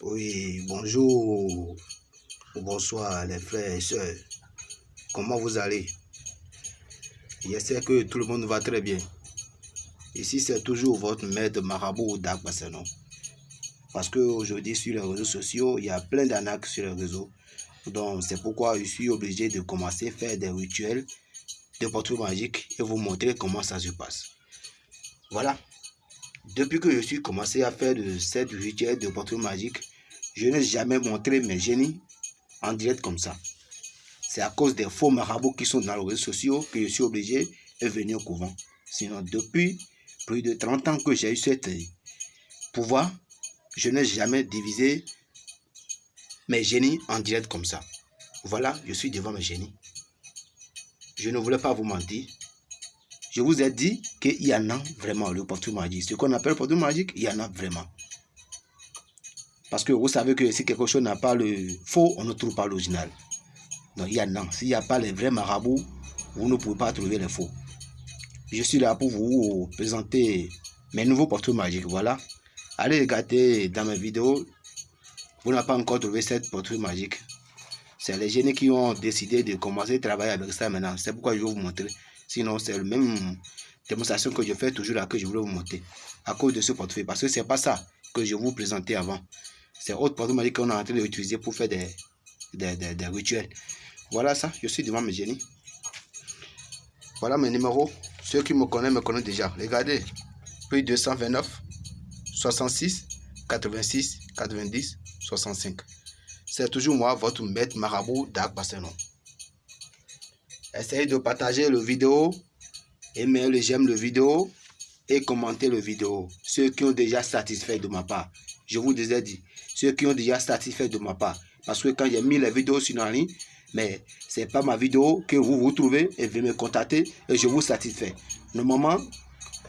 Oui, bonjour ou bonsoir les frères et sœurs. Comment vous allez? J'espère que tout le monde va très bien. Ici, c'est toujours votre maître marabout non Parce qu'aujourd'hui, sur les réseaux sociaux, il y a plein d'arnaques sur les réseaux. Donc, c'est pourquoi je suis obligé de commencer à faire des rituels de portrait magique et vous montrer comment ça se passe. Voilà. Depuis que je suis commencé à faire de cette rituel de portrait magique, je n'ai jamais montré mes génies en direct comme ça. C'est à cause des faux marabouts qui sont dans les réseaux sociaux que je suis obligé de venir au couvent. Sinon, depuis plus de 30 ans que j'ai eu ce pouvoir, je n'ai jamais divisé mes génies en direct comme ça. Voilà, je suis devant mes génies. Je ne voulais pas vous mentir. Je vous ai dit qu'il y en a vraiment, le portrait magique. Ce qu'on appelle le portrait magique, il y en a vraiment. Parce que vous savez que si quelque chose n'a pas le faux, on ne trouve pas l'original. Donc il y a non. S'il n'y a pas les vrais marabouts, vous ne pouvez pas trouver les faux. Je suis là pour vous présenter mes nouveaux portraits magiques. Voilà. Allez regarder dans mes vidéos. Vous n'avez pas encore trouvé cette portrait magique. C'est les génies qui ont décidé de commencer à travailler avec ça maintenant. C'est pourquoi je vais vous montrer. Sinon, c'est le même démonstration que je fais toujours là que je voulais vous montrer. À cause de ce portefeuille. Parce que c'est pas ça que je vous présentais avant. C'est autre porte dit qu'on est en train d'utiliser pour faire des, des, rituels. Voilà ça, je suis devant mes génies. Voilà mes numéros. Ceux qui me connaissent me connaissent déjà. Regardez, plus 229, 66, 86, 90, 65. C'est toujours moi, votre maître marabout d'Arc Barcelone. Essayez de partager le vidéo, aimer le j'aime le vidéo et commenter le vidéo. Ceux qui ont déjà satisfait de ma part. Je vous ai dit, ceux qui ont déjà satisfait de ma part. Parce que quand j'ai mis les vidéos sur la ligne, mais ce n'est pas ma vidéo que vous vous trouvez et vous me contacter et je vous satisfais. Normalement,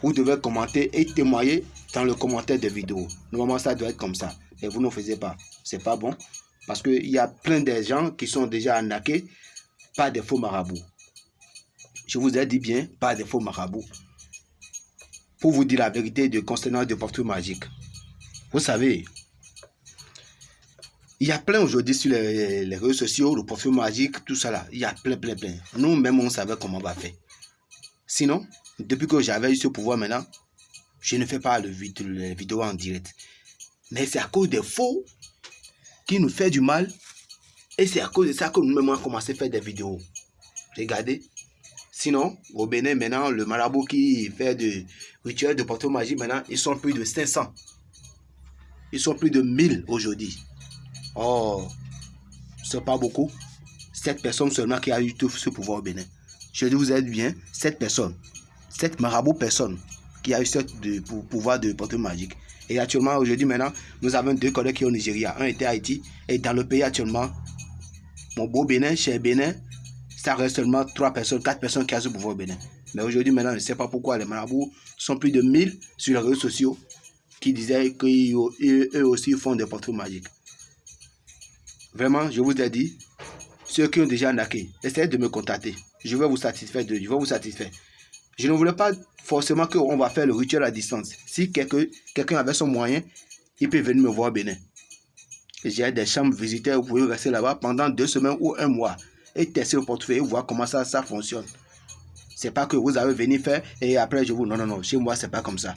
vous devez commenter et témoigner dans le commentaire de vidéo. Normalement, ça doit être comme ça. Mais vous ne faisiez pas. C'est pas bon. Parce qu'il y a plein de gens qui sont déjà arnaqués par des faux marabouts. Je vous ai dit bien, pas des faux marabouts. Pour vous dire la vérité de concernant de portrait magique. Vous savez, il y a plein aujourd'hui sur les, réseaux sociaux, le profil magique, tout ça là. Il y a plein, plein, plein. Nous-mêmes, on savait comment on va faire. Sinon, depuis que j'avais eu ce pouvoir maintenant, je ne fais pas le les vidéos en direct. Mais c'est à cause des faux qui nous fait du mal. Et c'est à cause de ça que nous-mêmes, on a commencé à faire des vidéos. Regardez. Sinon, au Bénin, maintenant, le marabout qui fait de rituels de portrait magique, maintenant, ils sont plus de 500. Ils sont plus de 1000 aujourd'hui. Oh, c'est pas beaucoup. Sept personnes seulement qui a eu tout ce pouvoir au Bénin. Je vous aide bien, sept personnes. Sept marabouts personnes qui a eu ce pouvoir de portée magique. Et actuellement, aujourd'hui, maintenant, nous avons deux collègues qui sont au Nigeria. Un était à Haïti. Et dans le pays actuellement, mon beau Bénin, chez Bénin, ça reste seulement trois personnes, quatre personnes qui ont ce pouvoir Bénin. Mais aujourd'hui, maintenant, je ne sais pas pourquoi les marabouts sont plus de 1000 sur les réseaux sociaux qui disaient qu'eux aussi font des portraits magiques. Vraiment, je vous ai dit, ceux qui ont déjà naqué, essayez de me contacter. Je vais vous satisfaire. De, je vais vous satisfaire. Je ne voulais pas forcément qu'on va faire le rituel à distance. Si quelqu'un avait son moyen, il peut venir me voir au Bénin. J'ai des chambres visiteurs, vous pouvez rester là-bas pendant deux semaines ou un mois et tester le portefeuille voir comment ça, ça fonctionne. C'est pas que vous avez venu faire et après je vous... Non, non, non, chez moi, c'est pas comme ça.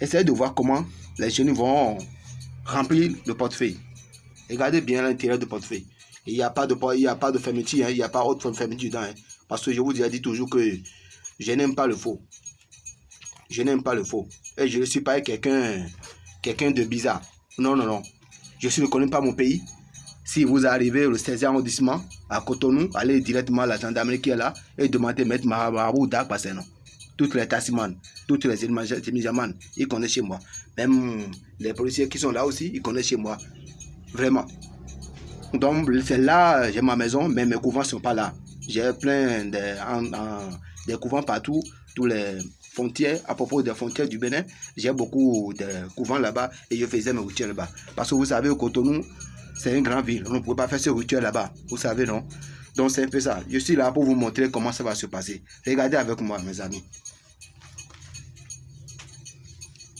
Essayez de voir comment les jeunes vont remplir le portefeuille. Regardez bien l'intérieur du portefeuille. Il n'y a pas de, il a pas de fermeture, hein. il n'y a pas autre fermeture dedans. Hein. parce que je vous ai dit toujours que je n'aime pas le faux. Je n'aime pas le faux. Et je ne suis pas quelqu'un quelqu'un de bizarre. Non, non, non. Je ne connais pas mon pays. Si vous arrivez au 16e arrondissement, à Cotonou, allez directement à la gendarmerie qui est là et demandez Maître Marabou Dak non. Toutes les tassimanes, toutes les imijamans, ils connaissent chez moi. Même les policiers qui sont là aussi, ils connaissent chez moi. Vraiment. Donc, c'est là, j'ai ma maison, mais mes couvents ne sont pas là. J'ai plein de, couvents partout, tous les frontières, à propos des frontières du Bénin, j'ai beaucoup de couvents là-bas et je faisais mes rituels là-bas. Parce que vous savez, au Cotonou, c'est une grande ville. On ne peut pas faire ce rituel là-bas. Vous savez, non? Donc, c'est un peu ça. Je suis là pour vous montrer comment ça va se passer. Regardez avec moi, mes amis.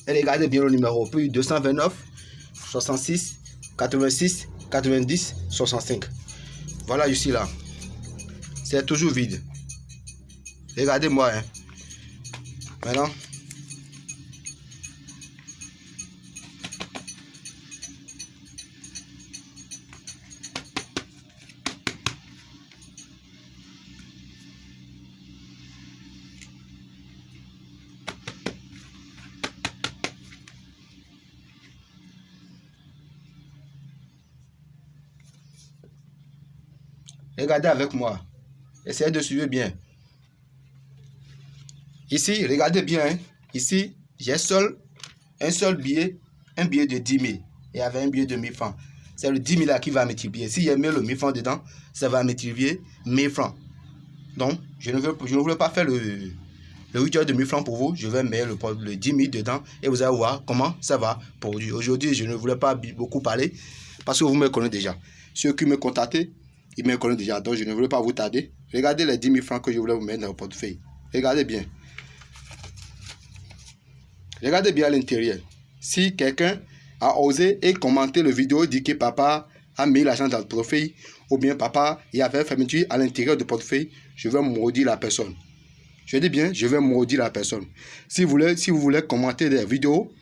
Et regardez bien le numéro. Puis 229, 66, 86 90 65. Voilà ici là. C'est toujours vide. Regardez-moi. Hein. Maintenant, Regardez avec moi. Essayez de suivre bien. Ici, regardez bien. Hein. Ici, j'ai seul un seul billet, un billet de 10 000. Et avec un billet de 1000 francs. C'est le 10 000 là qui va multiplier. Si j'ai mis le 1000 francs dedans, ça va multiplier 1000 francs. Donc, je ne veux, je ne voulais pas faire le, le 8 heures de 1000 francs pour vous. Je vais mettre le, le 10 000 dedans et vous allez voir comment ça va pour Aujourd'hui, je ne voulais pas beaucoup parler parce que vous me connaissez déjà. Ceux qui me contactent, ils me connaissent déjà, donc je ne voulais pas vous tarder. Regardez les 10 000 francs que je voulais vous mettre dans le portefeuille. Regardez bien. Regardez bien à l'intérieur. Si quelqu'un a osé et commenté la vidéo, dit que papa a mis l'argent dans le portefeuille, ou bien papa, il y avait fermeture à l'intérieur du portefeuille, je vais maudire la personne. Je dis bien, je vais maudire la personne. Si vous voulez, si vous voulez commenter des vidéos,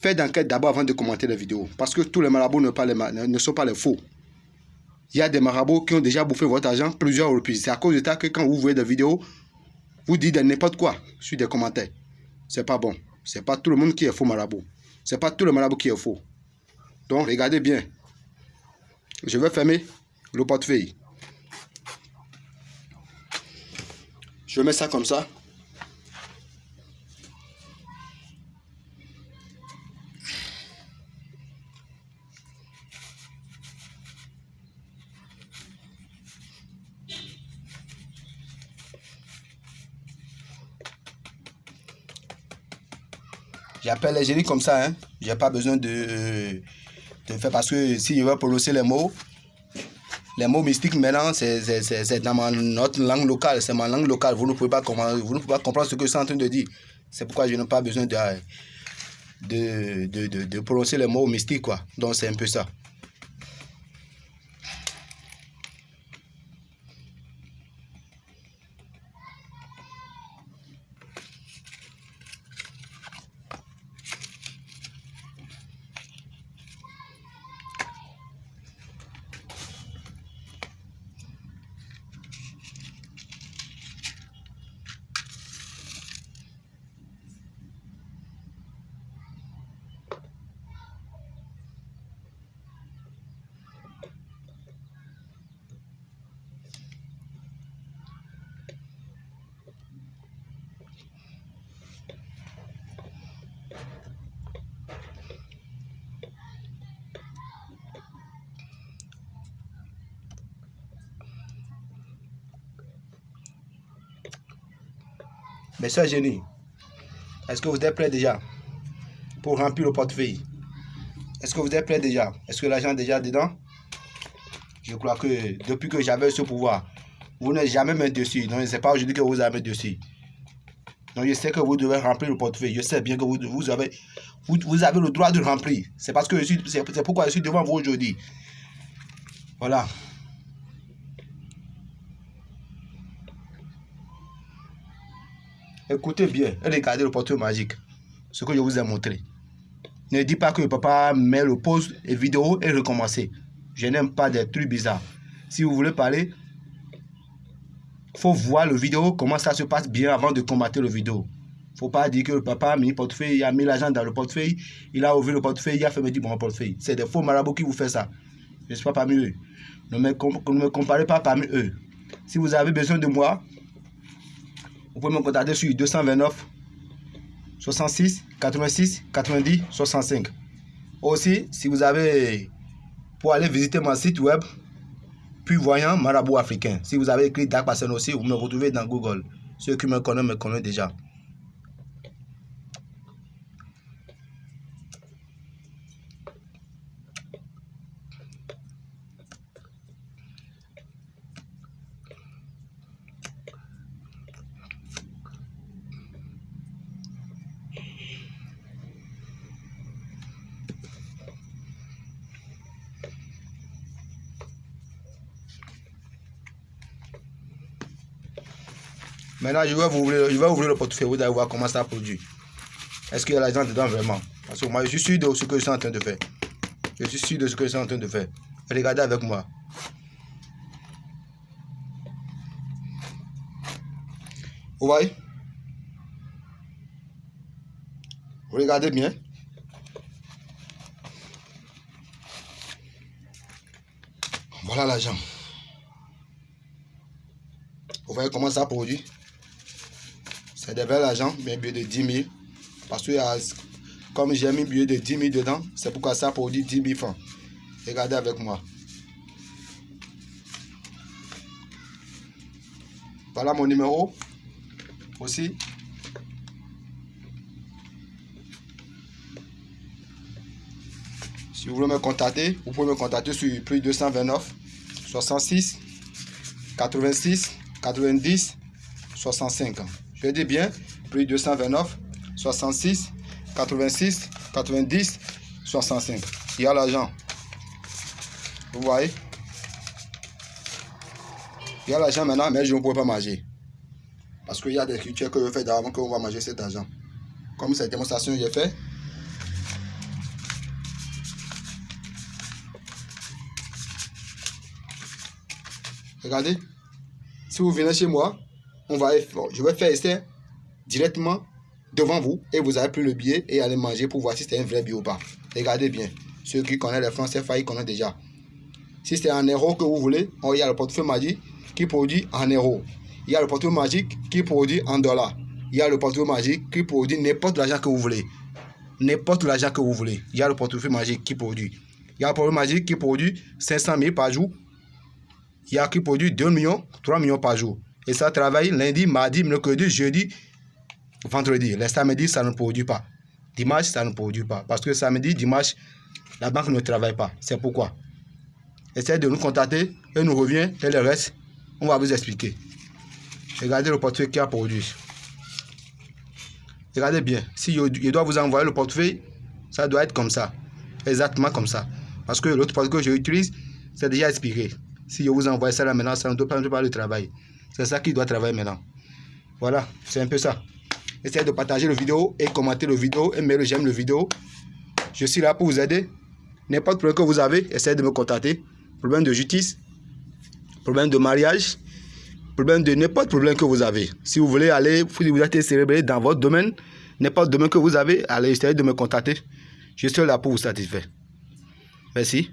faites d'enquête d'abord avant de commenter les vidéos. Parce que tous les marabouts ne, ne sont pas les faux il y a des marabouts qui ont déjà bouffé votre argent plusieurs reprises. C'est à cause de ça que quand vous voyez des vidéos, vous dites n'importe quoi sur des commentaires. C'est pas bon. C'est pas tout le monde qui est faux marabout. C'est pas tout le marabout qui est faux. Donc, regardez bien. Je vais fermer le portefeuille. Je mets ça comme ça. J'appelle les génies comme ça. Hein. Je n'ai pas besoin de, de faire parce que si je veux prononcer les mots, les mots mystiques maintenant, c'est dans notre langue locale. C'est ma langue locale. Vous ne, pouvez pas, vous ne pouvez pas comprendre ce que je suis en train de dire. C'est pourquoi je n'ai pas besoin de, de, de, de, de prononcer les mots mystiques. Quoi. Donc c'est un peu ça. Mais ça, génie, est-ce que vous êtes prêt déjà pour remplir le portefeuille? Est-ce que vous êtes prêt déjà? Est-ce que l'argent est déjà dedans? Je crois que depuis que j'avais ce pouvoir, vous n'êtes jamais mis dessus. Donc, ce n'est pas aujourd'hui que vous avez mis dessus. Donc, je sais que vous devez remplir le portefeuille. Je sais bien que vous, avez, vous, vous avez le droit de remplir. C'est parce que c'est pourquoi je suis devant vous aujourd'hui. Voilà. Écoutez bien regardez le portrait magique. Ce que je vous ai montré. Ne dis pas que papa met le pause et vidéo et recommencer. Je n'aime pas des trucs bizarres. Si vous voulez parler, faut voir le vidéo, comment ça se passe bien avant de combattre le vidéo. faut pas dire que le papa a mis le portefeuille, il a mis l'argent dans le portefeuille, il a ouvert le portefeuille, il a fait me dire bon portefeuille. C'est des faux marabouts qui vous font ça. Je ne suis pas parmi eux. Me, ne me comparez pas parmi eux. Si vous avez besoin de moi, vous pouvez me contacter sur 229 66 86 90 65. Aussi, si vous avez pour aller visiter mon site web, puis voyant Marabout africain. Si vous avez écrit Dark Passion aussi, vous me retrouvez dans Google. Ceux qui me connaissent me connaissent déjà. Maintenant, je vais, ouvrir, je vais ouvrir le portefeuille. Vous allez voir comment ça produit. Est-ce qu'il y a l'argent dedans vraiment? Parce que moi, je suis sûr de ce que je suis en train de faire. Je suis sûr de ce que je suis en train de faire. Regardez avec moi. Vous voyez? Regardez bien? Voilà l'argent. Vous voyez comment ça produit? C'est des belles argent, mais billet de 10 000. Parce que comme j'ai mis billet de 10 000 dedans, c'est pourquoi ça produit 10 000 francs. Regardez avec moi. Voilà mon numéro aussi. Si vous voulez me contacter, vous pouvez me contacter sur plus 229 66 86 90 65. Je dis bien, plus 229 66 86 90 65. Il y a l'argent. Vous voyez? Il y a l'argent maintenant, mais je ne pourrais pas manger. Parce qu'il y a des cultures que je fais d'avant qu'on va manger cet argent. Comme cette démonstration que j'ai fait. Regardez. Si vous venez chez moi, on va, je vais faire essai directement devant vous et vous avez pris le billet et allez manger pour voir si c'est un vrai billet ou pas. Regardez bien. Ceux qui connaissent les français, ils connaissent déjà. Si c'est en euros que vous voulez, il y a le portefeuille magique qui produit en euros. Il y a le portefeuille magique qui produit en dollars. Il y a le portefeuille magique qui produit n'importe l'argent que vous voulez. N'importe l'argent que vous voulez. Il y a le portefeuille magique qui produit. Il y a le portefeuille magique qui produit 500 000 par jour. Il y a qui produit 2 millions, 3 millions par jour. Et ça travaille lundi, mardi, mercredi, jeudi, vendredi. Les samedis, ça ne produit pas. Dimanche, ça ne produit pas. Parce que samedi, dimanche, la banque ne travaille pas. C'est pourquoi. Essayez de nous contacter et nous revient et le reste, on va vous expliquer. Regardez le portefeuille qui a produit. Regardez bien. Si je dois vous envoyer le portefeuille, ça doit être comme ça. Exactement comme ça. Parce que l'autre portefeuille que j'utilise, c'est déjà expiré. Si je vous envoie ça là maintenant, ça ne doit pas, le travail. C'est ça qui doit travailler maintenant. Voilà, c'est un peu ça. Essayez de partager la vidéo et commenter la vidéo et mettre le j'aime la vidéo. Je suis là pour vous aider. N'importe problème que vous avez, essayez de me contacter. Problème de justice, problème de mariage, problème de n'importe problème que vous avez. Si vous voulez aller, vous êtes célébré dans votre domaine, n'importe domaine que vous avez, allez essayer de me contacter. Je suis là pour vous satisfaire. Merci.